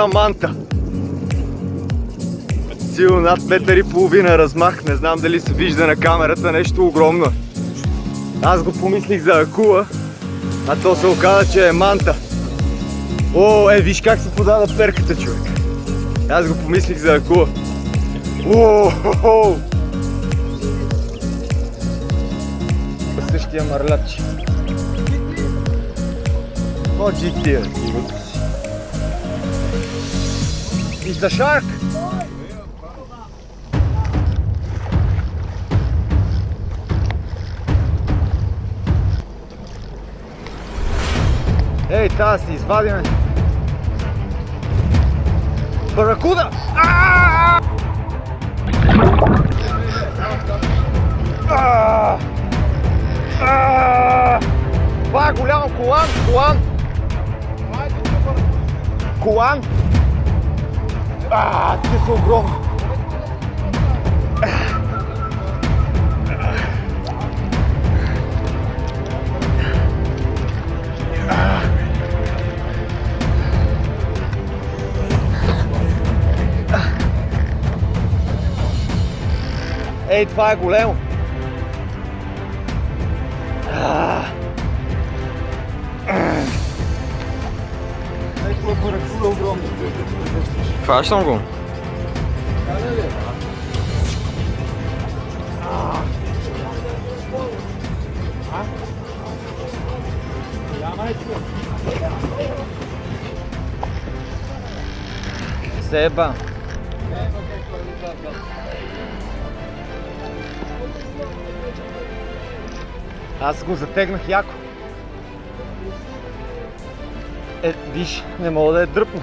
огромна манта. Силно над метър и половина размах. Не знам дали се вижда на камерата нещо огромно. Аз го помислих за акула, а то се оказа, че е манта. О, е, виж как се подава перката, човек. Аз го помислих за акула. О, хо, хо. Същия мърляч. О, GT. Is the shark? Ей, тази си извадиме. Баракуда! Това е голямо колан, колан. Колан. А, те са огромни. Ей, това е Хващам го. Себа. Аз го затегнах яко. Е, виж, не мога да я дръпна.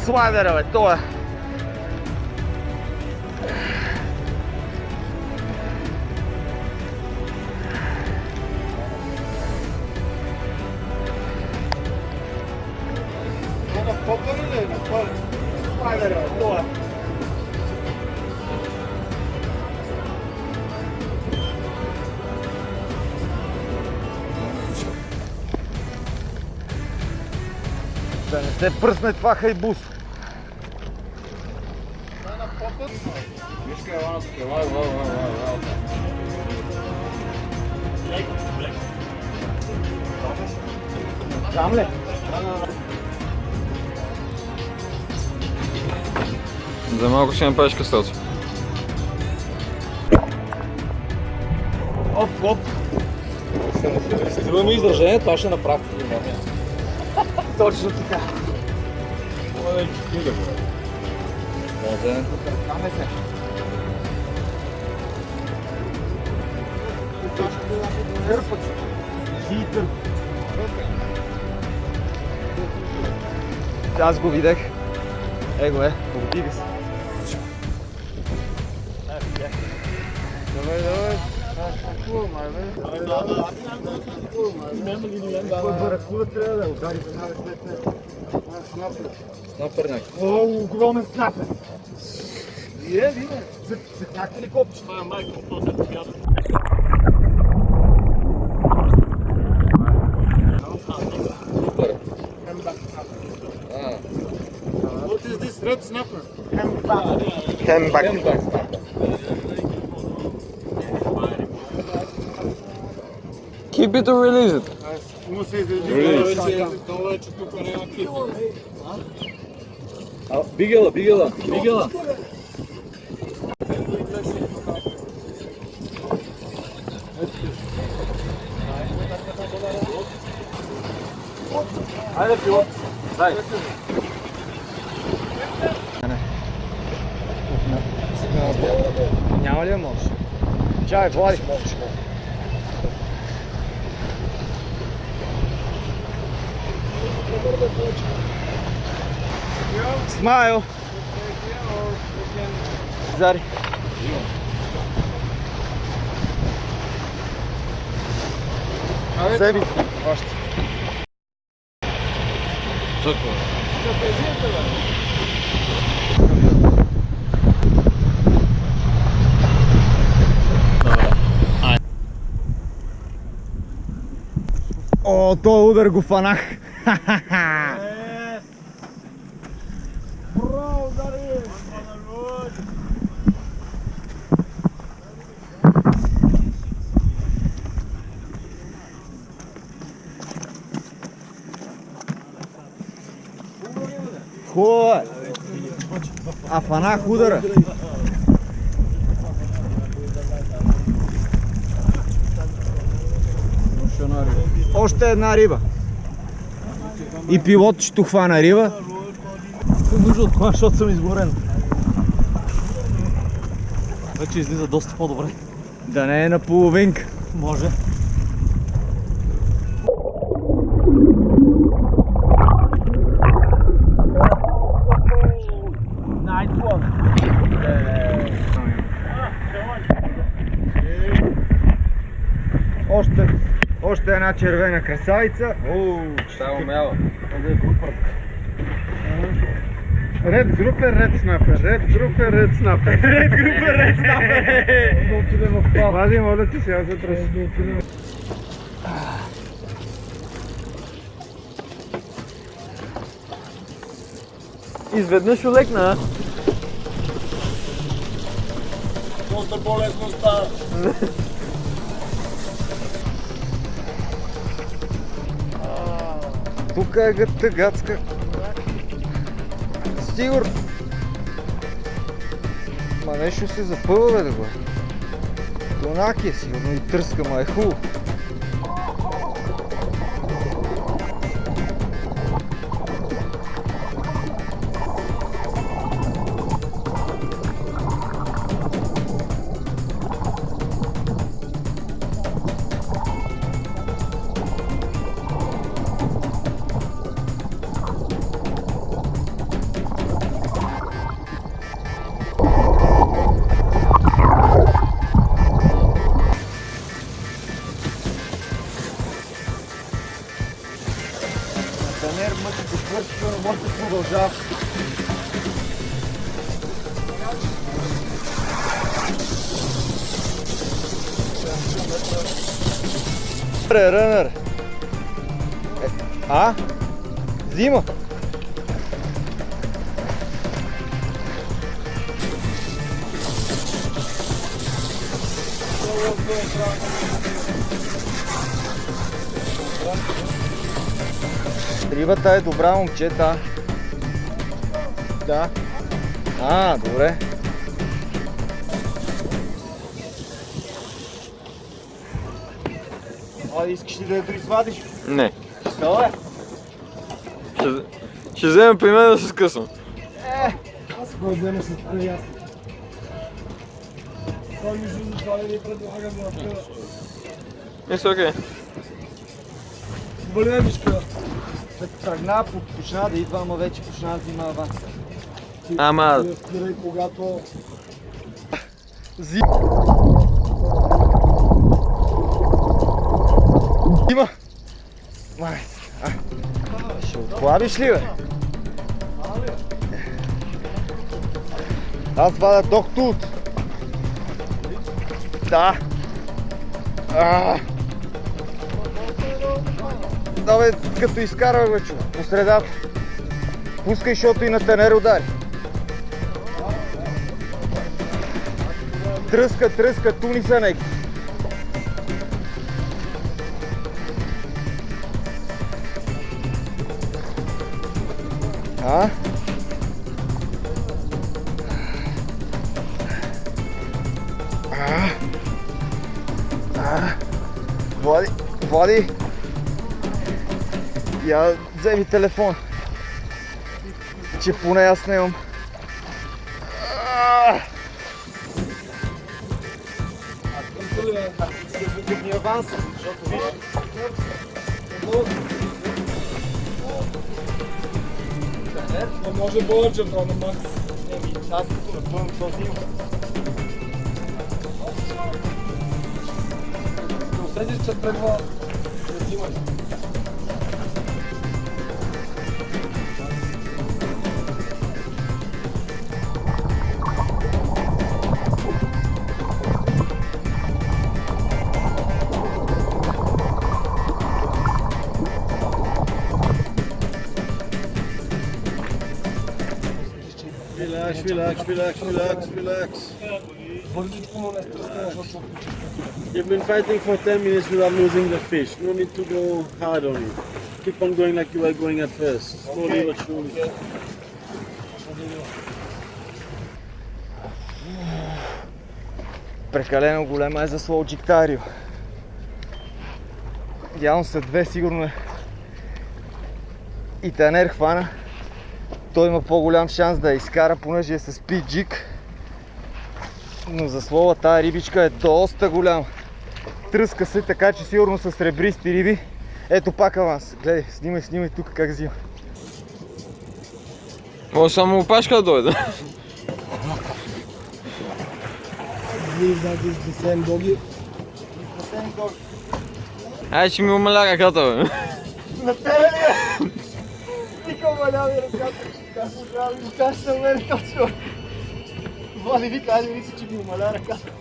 На слайдера, бе, това. Да не се пръсне това хайбус. Там ли? За малко ще направиш кръстелци. Оп, оп. Имаме изражение, това ще направи. Точно така. Може. Каме се. Хитър. Аз го видях. Его е, повдига се. Давай, давай. Баракуда трябва да удари след него? Снапърняк. О, огромен снапер! Вие, вие, цъкнахте ли копче? Това е майко, Супер. А, What is this red snapper? Hemback. хембак снапър. Keep it or release it. Му се изреди. Вече тук няма Бигела, бигела, бигела. Хайде, пилот. Дай. Няма ли да можеш? Чай, Влади. Смайл. Зари. Себе. Още. О, то удар го фанах. Хубаво е. А фанах удара. Още една риба. И пилот ще хвана риба. нужда от това, защото съм изгорен. Вече излиза доста по-добре. Да не е на половинка. Може. Още, още една червена красавица. Оу, Тя умяла. Ред групер, ред снапер. Ред групер, ред снапер. Ред групер, ред снапер. Вади, моля ти сега за тръс. Изведнъж олекна. Доста по-лесно става. Тук е гътта гацка. Сигурно. Ма нещо се запъва, бе, да го. Тонак е сигурно и тръска, ма е хубаво. Рънър, рънър. Е, А? Зима. Рибата е добра, момчета. Да. А, добре. А, искаш ли да я доизвадиш? Не. Що е? Ще, ще вземем при мен да се скъсвам. Аз го взема с това ясно. Той ми жу за това да ни предлага за апела. Мисля, окей. Вали мишка. Тръгна, почна да идва, ама вече почна да взима аванс. Ама, Спирай когато Има! Май, ще отплавиш ли, бе? Аз вада ток тут. Да. А. Да, бе, като изкарва, бе, човек, по средата. Пускай, защото и на тенер удари. Тръска, тръска, туни са неки. А? А? А? Влади, Влади, я вземи телефон, че поне аз не имам. Тук ни аванс, защото виж, Но може повече, на макс. еми, аз като напълно този усетиш, че тръгва да взимаш. Relax, relax, relax, relax, relax. You've been fighting for 10 minutes without losing the fish. No need to go hard on it. Keep on going like you were going at first. Slowly but surely. Прекалено голема е за слоу джиктарио. Явно са две сигурно е. И Танер хвана. Той има по-голям шанс да я изкара, понеже е с джик. Но за слова тази рибичка е доста голяма. Тръска се така, че сигурно са сребристи риби. Ето пак аванс. Гледай, снимай, снимай тук как взима. Може само опашка да дойде. believe that is the same doggy. Ай, ще ми умаля ръката, бе. На тебе ли е? Вика маляви ръката. Как му трябва да ми кажеш на мен точно? Вали вика, айде мисли, че ми умаля ръката.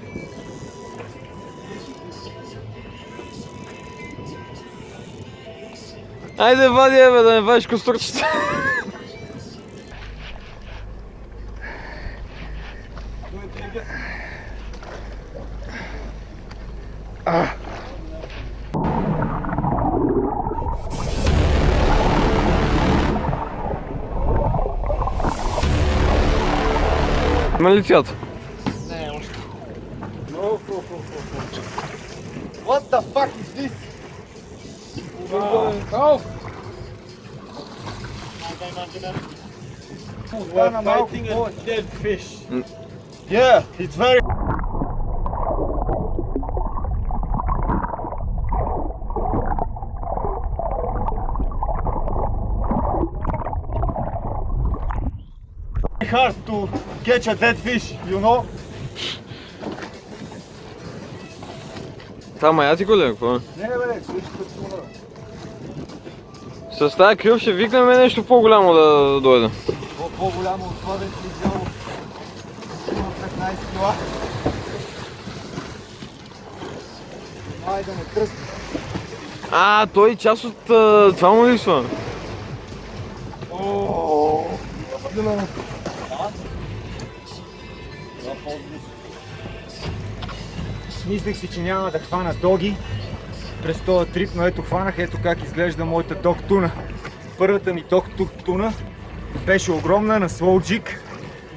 Айде, вади, е, бе, да не вадиш костурчета. Има ли цвят? What the fuck is this? We're fighting a dead fish. Yeah, it's very... hard to catch a dead fish, you know? Това маятико ли е? Какво? е? Не, бе, слушай, като С тази крил ще викнем нещо по-голямо да дойде. По- по-голямо от това да изяло сигурно 15 кила. Ай да ме тръсне. А, той част от това му липсва. Мислех си, че няма да хвана доги през този трип, но ето хванах, ето как изглежда моята дог туна. Първата ми дог туна беше огромна на слоуджик,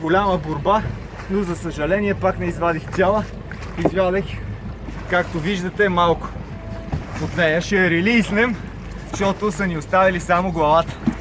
голяма борба, но за съжаление пак не извадих цяла. Извадих, както виждате, малко от нея. Ще я релизнем, защото са ни оставили само главата.